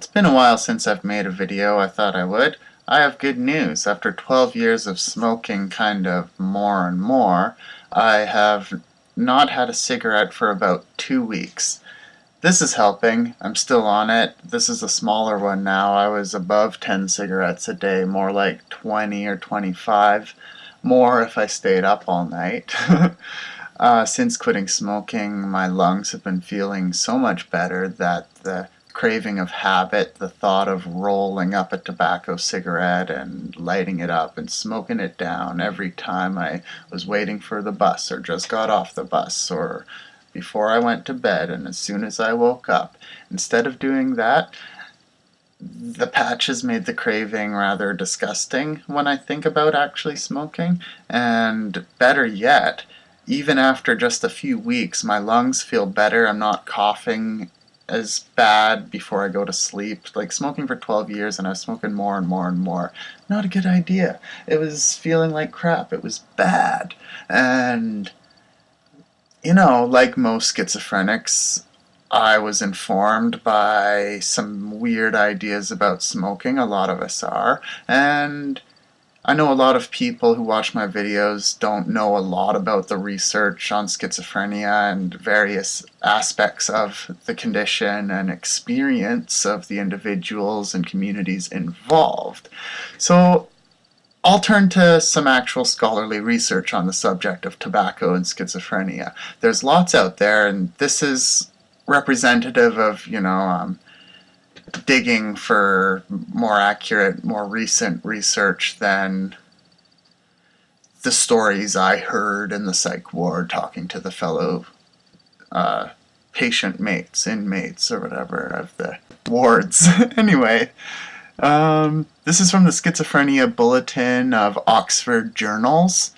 It's been a while since I've made a video, I thought I would. I have good news. After 12 years of smoking kind of more and more, I have not had a cigarette for about two weeks. This is helping. I'm still on it. This is a smaller one now. I was above 10 cigarettes a day, more like 20 or 25. More if I stayed up all night. uh, since quitting smoking, my lungs have been feeling so much better that the craving of habit, the thought of rolling up a tobacco cigarette and lighting it up and smoking it down every time I was waiting for the bus or just got off the bus or before I went to bed and as soon as I woke up. Instead of doing that, the patches made the craving rather disgusting when I think about actually smoking. And better yet, even after just a few weeks, my lungs feel better. I'm not coughing as bad before I go to sleep. Like smoking for 12 years and I was smoking more and more and more. Not a good idea. It was feeling like crap. It was bad. And, you know, like most schizophrenics, I was informed by some weird ideas about smoking. A lot of us are. And I know a lot of people who watch my videos don't know a lot about the research on schizophrenia and various aspects of the condition and experience of the individuals and communities involved. So I'll turn to some actual scholarly research on the subject of tobacco and schizophrenia. There's lots out there and this is representative of, you know, um, digging for more accurate, more recent research than the stories I heard in the psych ward talking to the fellow uh, patient mates, inmates, or whatever of the wards. anyway, um, this is from the Schizophrenia Bulletin of Oxford Journals.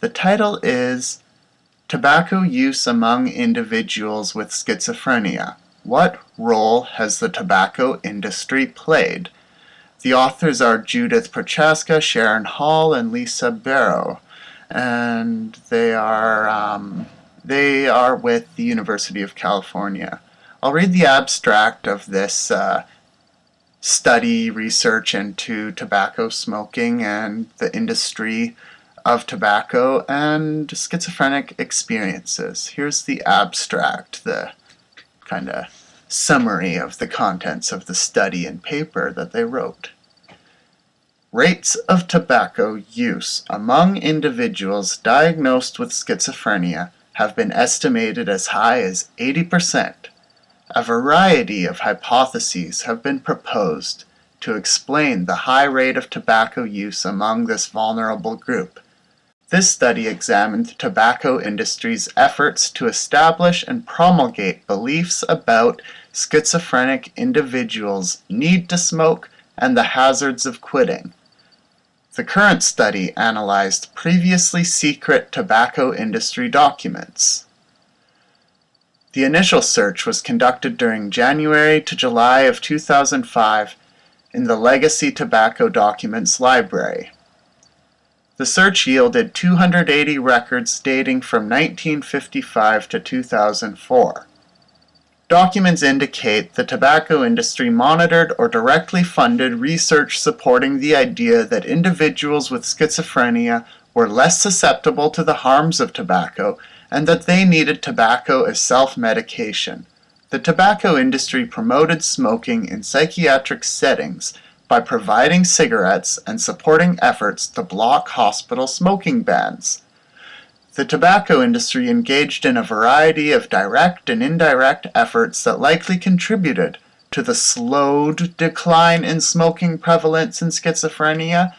The title is Tobacco use among individuals with schizophrenia. What role has the tobacco industry played? The authors are Judith Prochaska, Sharon Hall, and Lisa Bero. And they are, um, they are with the University of California. I'll read the abstract of this uh, study research into tobacco smoking and the industry of tobacco and schizophrenic experiences. Here's the abstract, the kind of summary of the contents of the study and paper that they wrote. Rates of tobacco use among individuals diagnosed with schizophrenia have been estimated as high as 80%. A variety of hypotheses have been proposed to explain the high rate of tobacco use among this vulnerable group, this study examined the tobacco industry's efforts to establish and promulgate beliefs about schizophrenic individuals' need to smoke and the hazards of quitting. The current study analyzed previously secret tobacco industry documents. The initial search was conducted during January to July of 2005 in the Legacy Tobacco Documents Library. The search yielded 280 records dating from 1955 to 2004. Documents indicate the tobacco industry monitored or directly funded research supporting the idea that individuals with schizophrenia were less susceptible to the harms of tobacco and that they needed tobacco as self-medication. The tobacco industry promoted smoking in psychiatric settings by providing cigarettes and supporting efforts to block hospital smoking bans. The tobacco industry engaged in a variety of direct and indirect efforts that likely contributed to the slowed decline in smoking prevalence in schizophrenia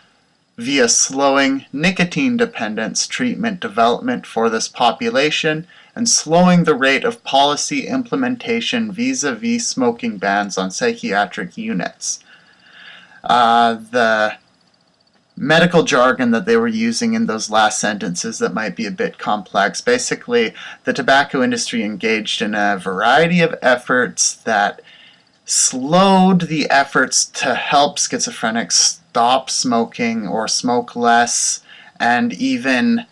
via slowing nicotine dependence treatment development for this population and slowing the rate of policy implementation vis-a-vis -vis smoking bans on psychiatric units uh, the medical jargon that they were using in those last sentences that might be a bit complex. Basically, the tobacco industry engaged in a variety of efforts that slowed the efforts to help schizophrenics stop smoking or smoke less and even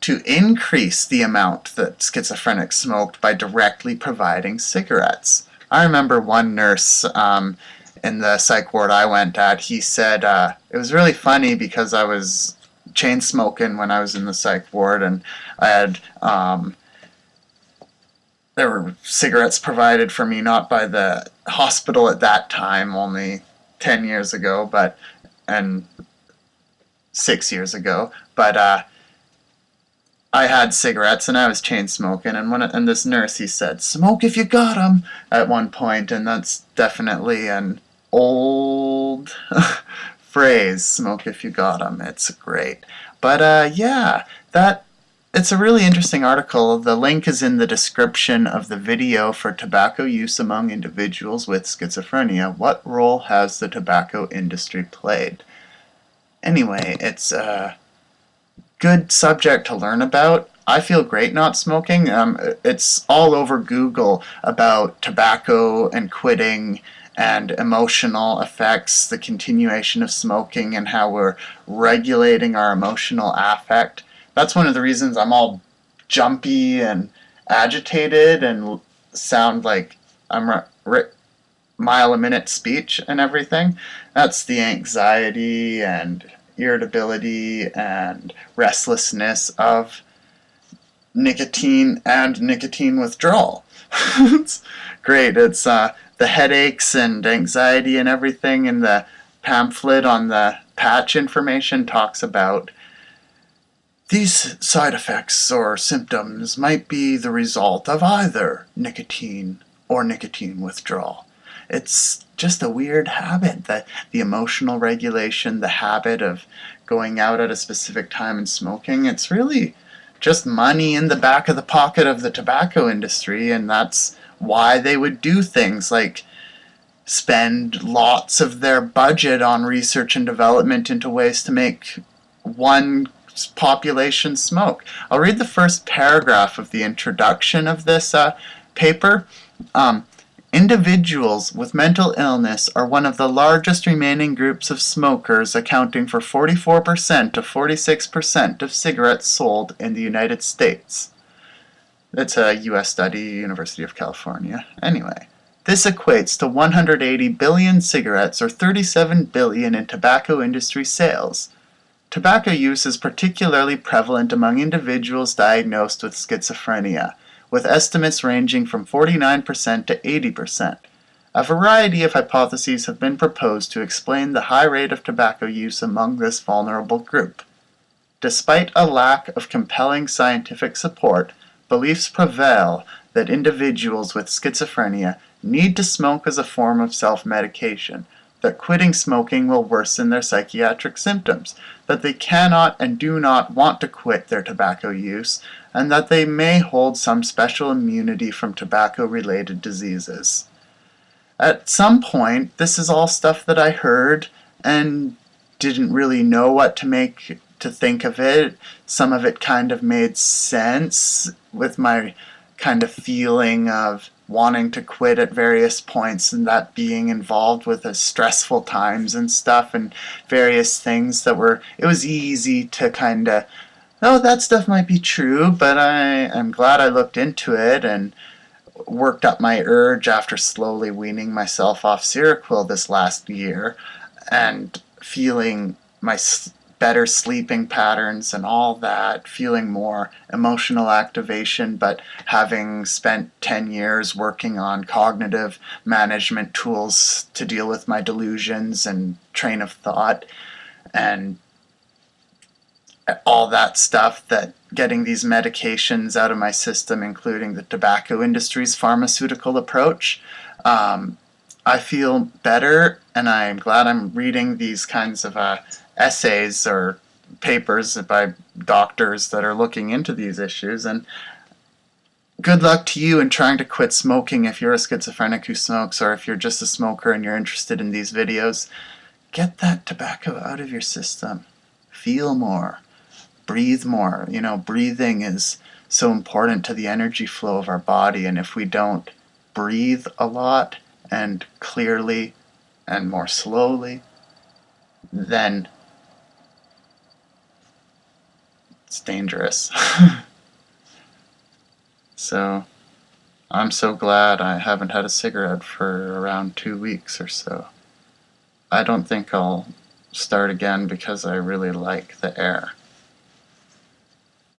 to increase the amount that schizophrenics smoked by directly providing cigarettes. I remember one nurse um, in the psych ward I went at, he said uh, it was really funny because I was chain smoking when I was in the psych ward and I had um, there were cigarettes provided for me not by the hospital at that time only 10 years ago but and six years ago but uh, I had cigarettes and I was chain smoking and one and this nurse he said smoke if you got 'em at one point and that's definitely an old phrase smoke if you got 'em it's great but uh, yeah that it's a really interesting article. The link is in the description of the video for tobacco use among individuals with schizophrenia. What role has the tobacco industry played? Anyway, it's a good subject to learn about. I feel great not smoking. Um, it's all over Google about tobacco and quitting and emotional effects, the continuation of smoking, and how we're regulating our emotional affect that's one of the reasons I'm all jumpy and agitated and sound like I'm mile a minute speech and everything. That's the anxiety and irritability and restlessness of nicotine and nicotine withdrawal. it's great. It's uh, the headaches and anxiety and everything in the pamphlet on the patch information talks about these side effects or symptoms might be the result of either nicotine or nicotine withdrawal. It's just a weird habit that the emotional regulation, the habit of going out at a specific time and smoking, it's really just money in the back of the pocket of the tobacco industry and that's why they would do things like spend lots of their budget on research and development into ways to make one population smoke. I'll read the first paragraph of the introduction of this uh, paper. Um, Individuals with mental illness are one of the largest remaining groups of smokers, accounting for 44% to 46% of cigarettes sold in the United States. It's a U.S. study, University of California. Anyway, this equates to 180 billion cigarettes or 37 billion in tobacco industry sales. Tobacco use is particularly prevalent among individuals diagnosed with schizophrenia, with estimates ranging from 49% to 80%. A variety of hypotheses have been proposed to explain the high rate of tobacco use among this vulnerable group. Despite a lack of compelling scientific support, beliefs prevail that individuals with schizophrenia need to smoke as a form of self-medication, that quitting smoking will worsen their psychiatric symptoms, that they cannot and do not want to quit their tobacco use, and that they may hold some special immunity from tobacco-related diseases. At some point, this is all stuff that I heard and didn't really know what to make to think of it. Some of it kind of made sense with my kind of feeling of wanting to quit at various points and that being involved with the stressful times and stuff and various things that were it was easy to kind of oh that stuff might be true but I I'm glad I looked into it and worked up my urge after slowly weaning myself off Seroquel this last year and feeling my better sleeping patterns and all that, feeling more emotional activation, but having spent 10 years working on cognitive management tools to deal with my delusions and train of thought and all that stuff that getting these medications out of my system, including the tobacco industry's pharmaceutical approach, um, I feel better and I'm glad I'm reading these kinds of uh, essays or papers by doctors that are looking into these issues and good luck to you in trying to quit smoking if you're a schizophrenic who smokes or if you're just a smoker and you're interested in these videos. Get that tobacco out of your system. Feel more. Breathe more. You know, breathing is so important to the energy flow of our body and if we don't breathe a lot and clearly and more slowly, then It's dangerous. so, I'm so glad I haven't had a cigarette for around two weeks or so. I don't think I'll start again because I really like the air.